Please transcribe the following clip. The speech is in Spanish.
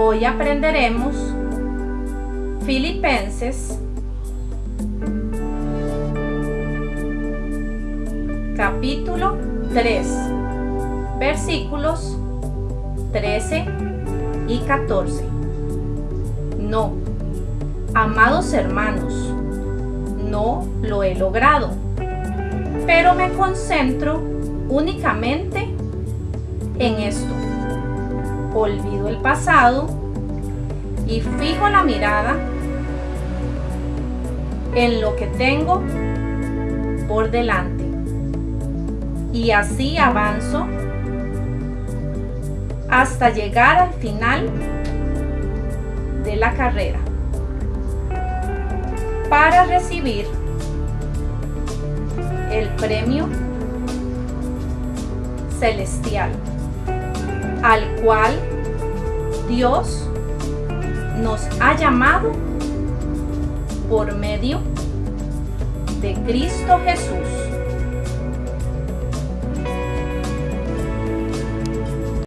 Hoy aprenderemos Filipenses capítulo 3 versículos 13 y 14. No, amados hermanos, no lo he logrado, pero me concentro únicamente en esto. Olvido el pasado y fijo la mirada en lo que tengo por delante. Y así avanzo hasta llegar al final de la carrera para recibir el premio celestial al cual Dios nos ha llamado por medio de Cristo Jesús.